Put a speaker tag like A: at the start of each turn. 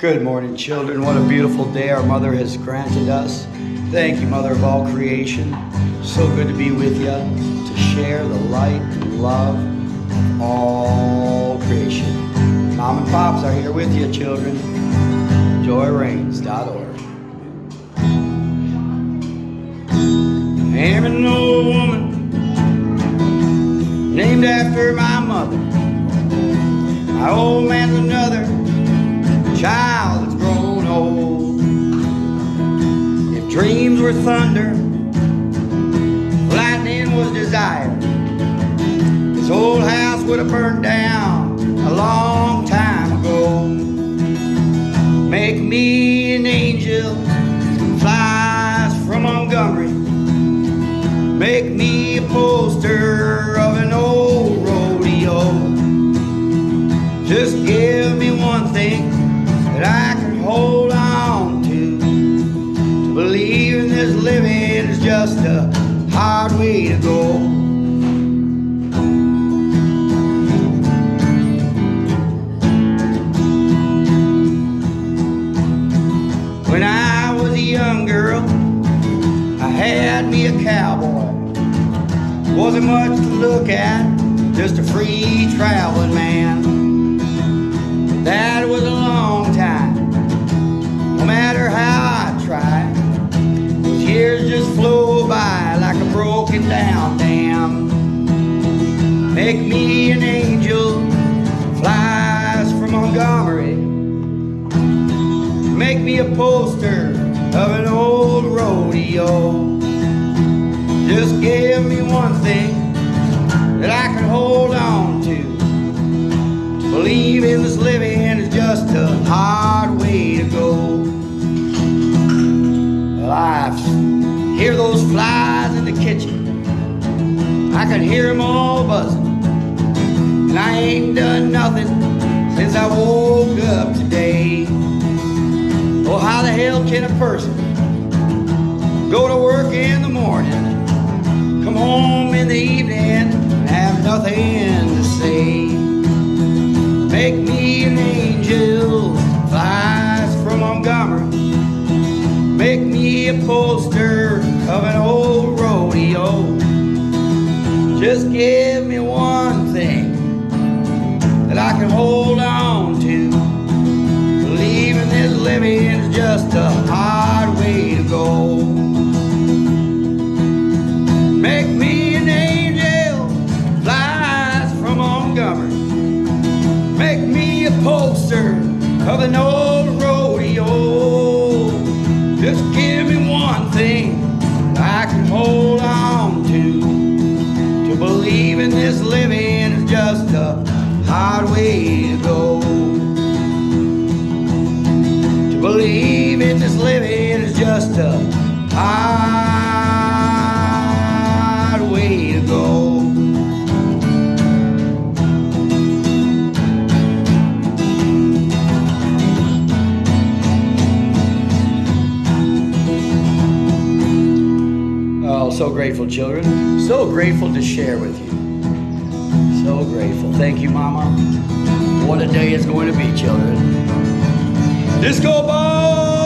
A: Good morning, children. What a beautiful day our mother has granted us. Thank you, Mother of all creation. So good to be with you, to share the light and love of all creation. Mom and Pops are here with you, children. JoyReigns.org. Am an old woman named after my mother. My old man's another Dreams were thunder, lightning was desire, this old house would have burned down a long time ago. Make me an angel, flies from Montgomery. Make me a poster of an old rodeo. Just give me one thing that I can hold on. In this living is just a hard way to go. When I was a young girl, I had me a cowboy. Wasn't much to look at, just a free traveling man. Make me an angel, flies from Montgomery. Make me a poster of an old rodeo. Just give me one thing that I can hold on to. Believe in this living is just a hard way to go. Well, I hear those flies in the kitchen. I can hear them all buzzing. And I ain't done nothing since I woke up today. Oh, how the hell can a person go to work in the morning, come home in the evening, and have nothing to say? Make me an angel, flies from Montgomery. Make me a poster of an old rodeo. Just give me one thing can hold on to. Believing this living is just a hard way to go. Make me an angel, flies from Montgomery. Make me a poster of an old rodeo. Just give me one thing I can hold on to. To believe in this living hard way to go. To believe in this living is just a hard way to go. Oh, so grateful, children. So grateful to share with you. Grateful. Thank you, Mama. What a day it's going to be, children. Disco ball!